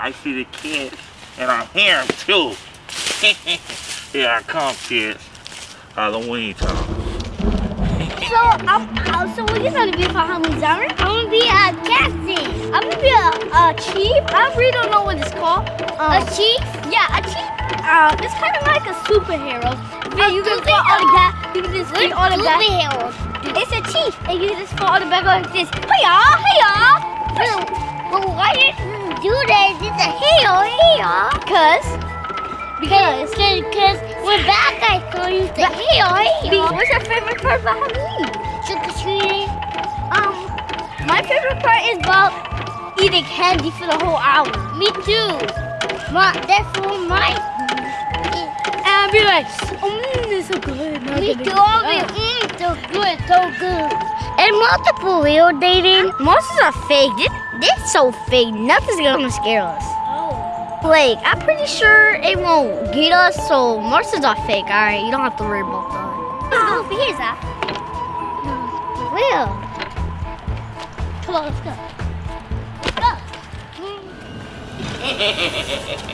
I see the kids, and I hear them too. Here I come, kids. Halloween time. So, I'm, uh, so what you gonna be for Halloween, Zara? I'm gonna be a captain. I'm gonna be a, a chief. I really don't know what it's called. Um, a chief? Yeah, a chief. Uh, it's kind of like a superhero. Yeah, you can fall on the back. You can just get on the back. Superhero. It's a chief, and you just fall all the back like this. Hey y'all, hey y'all. Because, because we're bad guys, so you say, hey, hey, What's your favorite part about Halloween? Trick or treating. Um, my favorite part is about eating candy for the whole hour. Me too. My, that's for my. And I'll be like, mmm, it's so good. Me too. I'll be, mmm, so good, so good. And multiple real dating. Monsters are fake. This, this so fake. Nothing's gonna scare us. Like, I'm pretty sure it won't get us, so monsters are fake, alright? You don't have to worry about that. Let's go over here, Zach. Will. Come on, let's go. Go.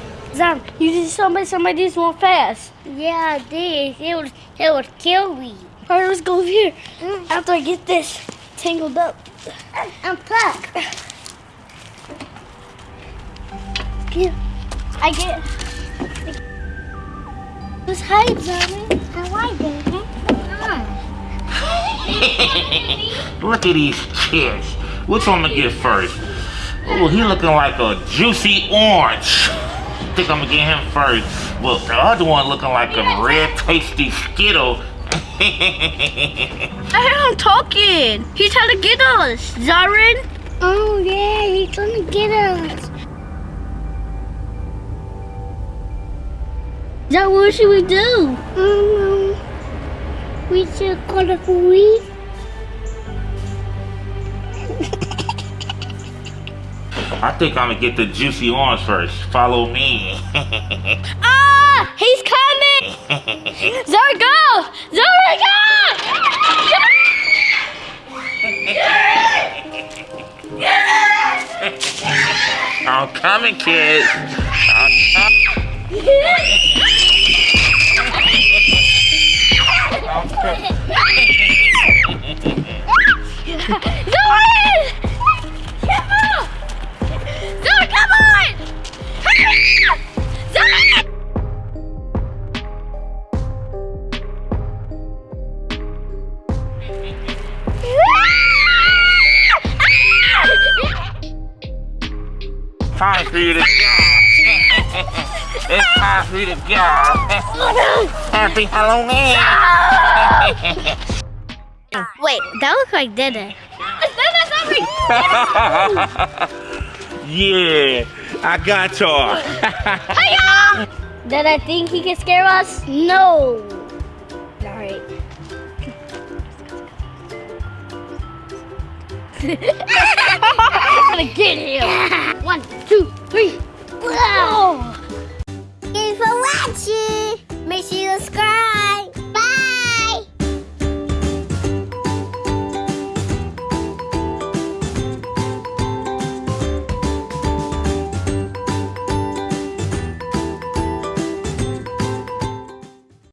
Zam, you did somebody, somebody just went fast. Yeah, I did. It would, it would kill me. Alright, let's go over here. Mm. After I get this tangled up. Unplug. Yeah. I get. Let's hide, Zombie. How I do, Look at these kids. Which one to get first? Oh, he looking like a juicy orange. Think I'm gonna get him first. Well, the other one looking like a red tasty Skittle. I heard him talking. He's trying to get us. Zarin? Oh, yeah, he's trying to get us. Now what should we do? Um, we should call the police. I think I'm gonna get the juicy orange first. Follow me. ah! He's coming! Zara, go! Zara, go! I'm coming, kids. I'm coming. Time for you to. it's time for you to go. Happy Halloween. Wait, that looks like Dede. yeah, I got y'all. Did I think he can scare us? No. Alright. I'm gonna get him.